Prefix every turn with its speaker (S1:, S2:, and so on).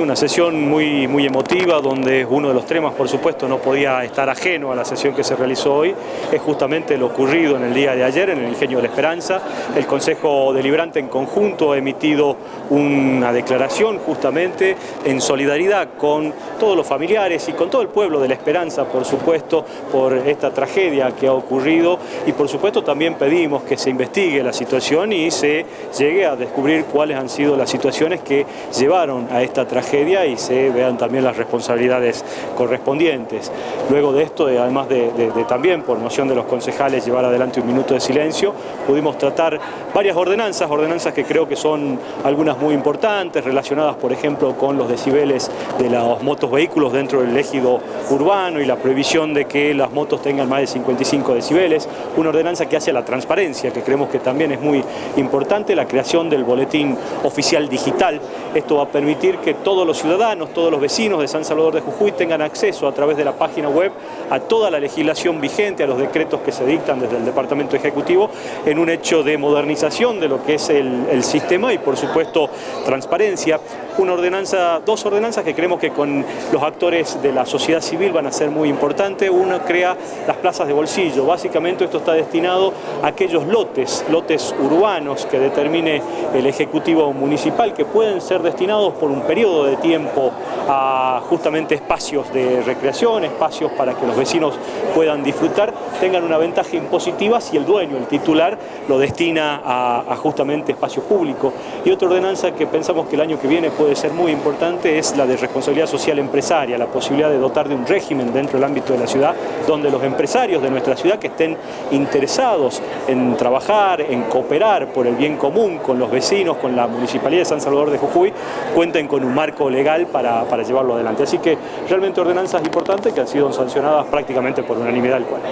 S1: Una sesión muy, muy emotiva donde uno de los temas, por supuesto, no podía estar ajeno a la sesión que se realizó hoy, es justamente lo ocurrido en el día de ayer en el Ingenio de la Esperanza. El Consejo Deliberante en conjunto ha emitido una declaración justamente en solidaridad con todos los familiares y con todo el pueblo de la Esperanza, por supuesto, por esta tragedia que ha ocurrido y por supuesto también pedimos que se investigue la situación y se llegue a descubrir cuáles han sido las situaciones que llevaron a esta tragedia y se vean también las responsabilidades correspondientes. Luego de esto, además de, también por moción de los concejales llevar adelante un minuto de silencio, pudimos tratar varias ordenanzas, ordenanzas que creo que son algunas muy importantes, relacionadas por ejemplo con los decibeles de los motos vehículos dentro del ejido urbano y la prohibición de que las motos tengan más de 55 decibeles, una ordenanza que hace la transparencia, que creemos que también es muy importante, la creación del boletín oficial digital. Esto va a permitir que todo todos los ciudadanos, todos los vecinos de San Salvador de Jujuy tengan acceso a través de la página web a toda la legislación vigente, a los decretos que se dictan desde el Departamento Ejecutivo, en un hecho de modernización de lo que es el sistema y por supuesto transparencia. Una ordenanza, dos ordenanzas que creemos que con los actores de la sociedad civil van a ser muy importantes. Una crea las plazas de bolsillo. Básicamente esto está destinado a aquellos lotes, lotes urbanos que determine el Ejecutivo Municipal que pueden ser destinados por un periodo de tiempo a justamente espacios de recreación, espacios para que los vecinos puedan disfrutar, tengan una ventaja impositiva si el dueño, el titular, lo destina a, justamente espacio público. Y otra ordenanza que pensamos que el año que viene puede ser muy importante es la de responsabilidad social empresaria, la posibilidad de dotar de un régimen dentro del ámbito de la ciudad donde los empresarios de nuestra ciudad que estén interesados en trabajar, en cooperar por el bien común con los vecinos, con la Municipalidad de San Salvador de Jujuy, cuenten con un marco legal para, para llevarlo adelante. Así que realmente ordenanzas importantes que han sido sancionadas prácticamente por unanimidad del cual.